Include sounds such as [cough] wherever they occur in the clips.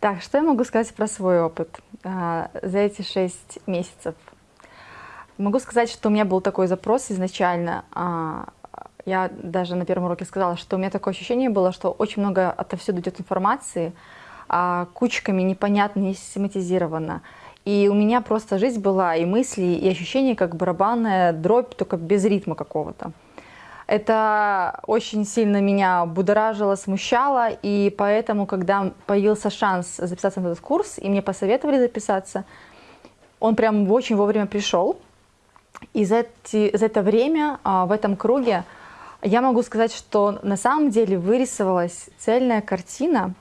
Так, что я могу сказать про свой опыт а, за эти шесть месяцев? Могу сказать, что у меня был такой запрос изначально. А, я даже на первом уроке сказала, что у меня такое ощущение было, что очень много отовсюду идет информации, а, кучками непонятно, не систематизировано. И у меня просто жизнь была, и мысли, и ощущения, как барабанная дробь, только без ритма какого-то. Это очень сильно меня будоражило, смущало, и поэтому, когда появился шанс записаться на этот курс, и мне посоветовали записаться, он прям очень вовремя пришел. И за, эти, за это время а, в этом круге я могу сказать, что на самом деле вырисовалась цельная картина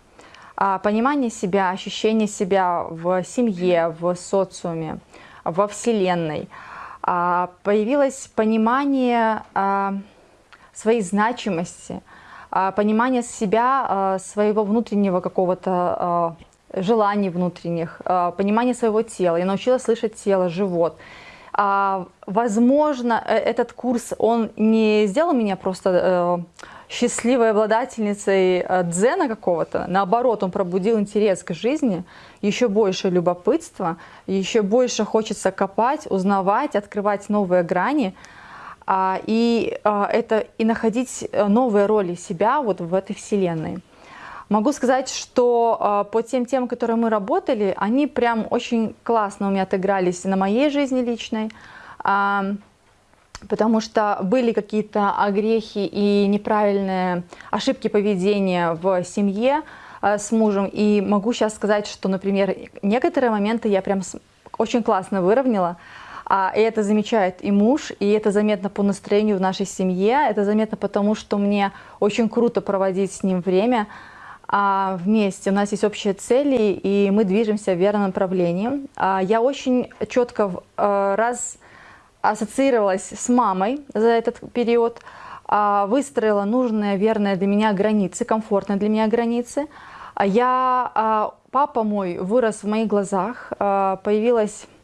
а, понимания себя, ощущения себя в семье, в социуме, во Вселенной. А, появилось понимание своей значимости, а, понимание себя, а, своего внутреннего какого-то а, желаний внутренних, понимание своего тела. Я научилась слышать тело, живот. Возможно, э, этот курс, он не сделал меня просто э, счастливой обладательницей э, дзена какого-то. Наоборот, он пробудил интерес к жизни, еще больше любопытства, еще больше хочется копать, узнавать, открывать новые грани – и а, это и находить э, новые роли себя вот в этой вселенной. Могу сказать, что а, по тем темам, которые мы работали, они прям очень классно у меня отыгрались на моей жизни личной, потому что были какие-то огрехи и неправильные ошибки поведения в семье с мужем. И могу сейчас сказать, что, например, некоторые моменты я прям очень классно выровняла, а, и это замечает и муж, и это заметно по настроению в нашей семье, это заметно потому, что мне очень круто проводить с ним время а, вместе. У нас есть общие цели, и мы движемся в верном направлении. А, я очень четко раз ассоциировалась с мамой за этот период, выстроила нужные, верные для меня границы, комфортные для меня границы. Я, папа мой вырос в моих глазах, появилась а,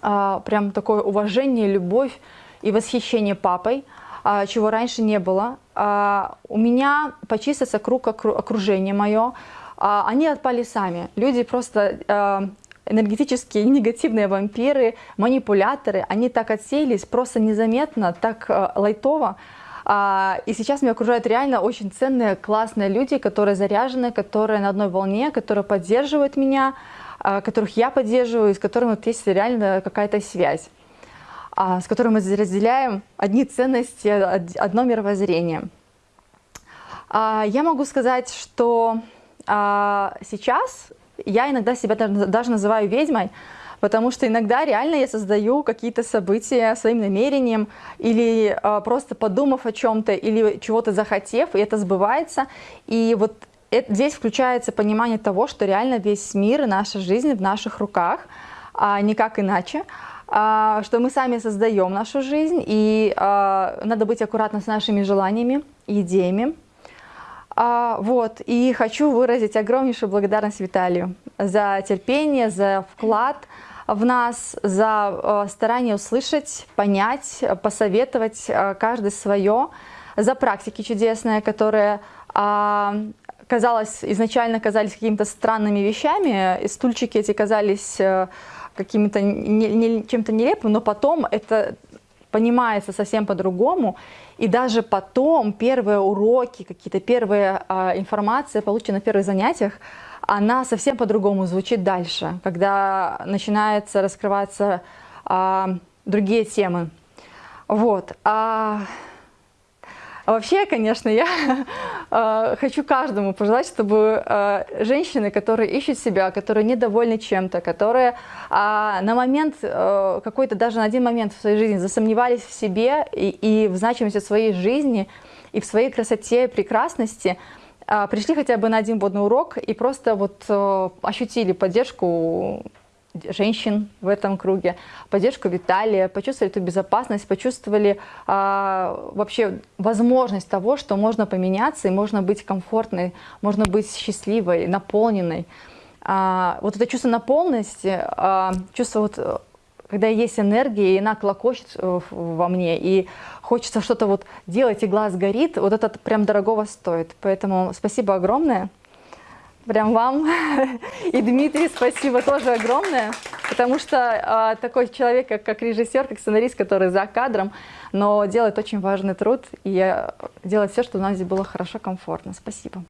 прям такое уважение, любовь и восхищение папой, а, чего раньше не было. А, у меня почистился круг окружения мое, они отпали сами. Люди просто энергетические негативные вампиры, манипуляторы, они так отсеялись просто незаметно, так лайтово. И сейчас меня окружают реально очень ценные, классные люди, которые заряжены, которые на одной волне, которые поддерживают меня, а, которых я поддерживаю, с которыми вот есть реально какая-то связь, а, с которыми мы разделяем одни ценности, одно мировоззрение. А, я могу сказать, что сейчас я иногда себя даже называю ведьмой, потому что иногда реально я создаю какие-то события своим намерением или просто подумав о чем-то или чего-то захотев, и это сбывается. И вот это, здесь включается понимание того, что реально весь мир и наша жизнь в наших руках, а никак иначе, а, что мы сами создаем нашу жизнь, и а, надо быть аккуратно с нашими желаниями идеями. А, вот, и хочу выразить огромнейшую благодарность Виталию за терпение, за вклад в нас, за а, старание услышать, понять, посоветовать а, каждый свое, за практики чудесные, которые а, казалось, изначально казались какими-то странными вещами, и стульчики эти казались э, каким-то не, не, чем-то нелепым, но потом это понимается совсем по-другому, и даже потом первые уроки, какие-то первые а, информации, полученные на первых занятиях, она совсем по-другому звучит дальше, когда начинается раскрываться а, другие темы. Вот. А, а вообще, конечно, я [laughs] э, хочу каждому пожелать, чтобы э, женщины, которые ищут себя, которые недовольны чем-то, которые э, на момент, э, какой-то даже на один момент в своей жизни засомневались в себе и, и в значимости своей жизни, и в своей красоте, прекрасности, э, пришли хотя бы на один водный урок и просто вот ощутили поддержку женщин в этом круге, поддержку Виталия, почувствовали эту безопасность, почувствовали а, вообще возможность того, что можно поменяться и можно быть комфортной, можно быть счастливой, наполненной. А, вот это чувство наполненности, а, чувство вот когда есть энергия, и она клокочет э, во мне, и хочется что-то вот делать, и глаз горит, вот это прям дорогого стоит. Поэтому спасибо огромное. Прям вам. [laughs] И Дмитрий, спасибо тоже огромное, потому что а, такой человек, как, как режиссер, как сценарист, который за кадром, но делает очень важный труд и делает все, чтобы у нас здесь было хорошо, комфортно. Спасибо.